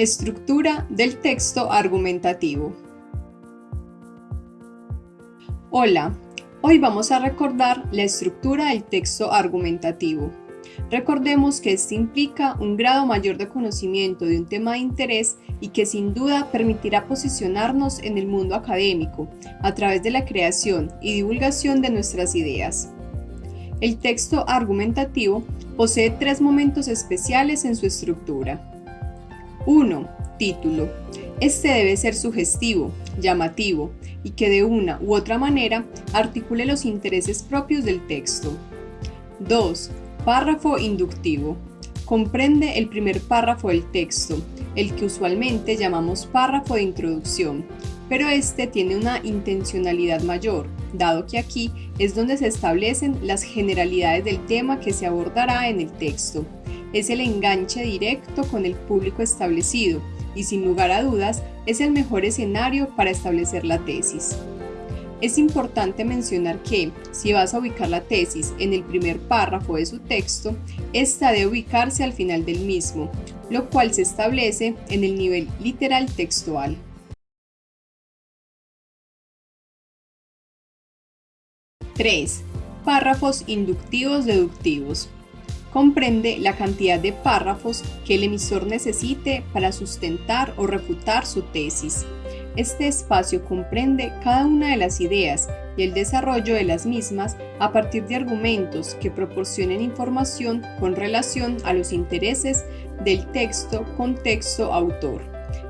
Estructura del texto argumentativo. Hola, hoy vamos a recordar la estructura del texto argumentativo. Recordemos que este implica un grado mayor de conocimiento de un tema de interés y que sin duda permitirá posicionarnos en el mundo académico a través de la creación y divulgación de nuestras ideas. El texto argumentativo posee tres momentos especiales en su estructura. 1. Título. Este debe ser sugestivo, llamativo y que de una u otra manera articule los intereses propios del texto. 2. Párrafo inductivo. Comprende el primer párrafo del texto, el que usualmente llamamos párrafo de introducción, pero este tiene una intencionalidad mayor, dado que aquí es donde se establecen las generalidades del tema que se abordará en el texto es el enganche directo con el público establecido y sin lugar a dudas es el mejor escenario para establecer la tesis. Es importante mencionar que, si vas a ubicar la tesis en el primer párrafo de su texto, esta debe ubicarse al final del mismo, lo cual se establece en el nivel literal textual. 3. Párrafos inductivos deductivos comprende la cantidad de párrafos que el emisor necesite para sustentar o refutar su tesis. Este espacio comprende cada una de las ideas y el desarrollo de las mismas a partir de argumentos que proporcionen información con relación a los intereses del texto, contexto, autor.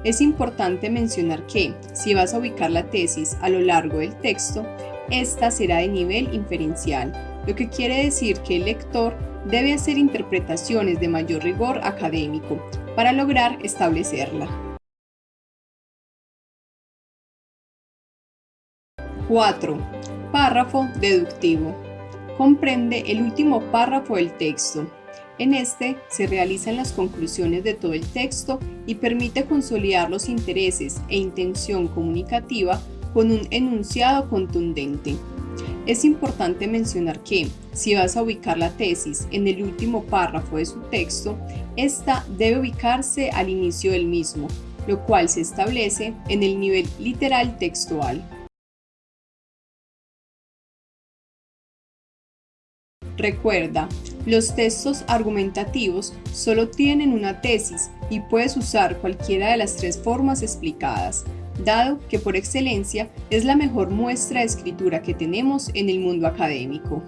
Es importante mencionar que, si vas a ubicar la tesis a lo largo del texto, esta será de nivel inferencial, lo que quiere decir que el lector debe hacer interpretaciones de mayor rigor académico para lograr establecerla. 4. Párrafo deductivo. Comprende el último párrafo del texto. En este se realizan las conclusiones de todo el texto y permite consolidar los intereses e intención comunicativa con un enunciado contundente. Es importante mencionar que, si vas a ubicar la tesis en el último párrafo de su texto, esta debe ubicarse al inicio del mismo, lo cual se establece en el nivel literal textual. Recuerda, los textos argumentativos solo tienen una tesis y puedes usar cualquiera de las tres formas explicadas, dado que por excelencia es la mejor muestra de escritura que tenemos en el mundo académico.